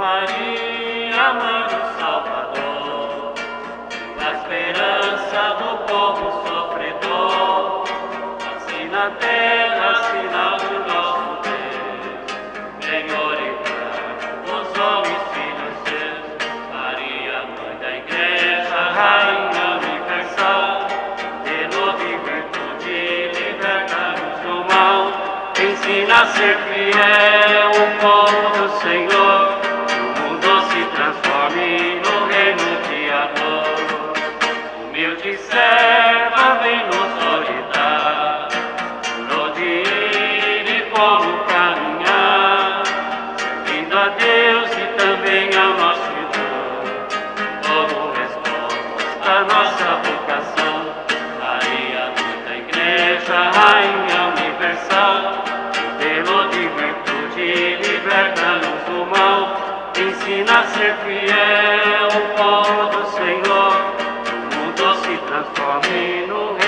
Maria, Mãe do Salvador, a esperança do povo sofredor, assim na terra, sinal de nosso Deus, Senhor e os homens, filhos seus, Maria, Mãe da Igreja, Rainha Universal, de e virtude, liberta-nos do mal, ensina a ser fiel, o povo ensina a ser fiel, o povo do Senhor transforme no reino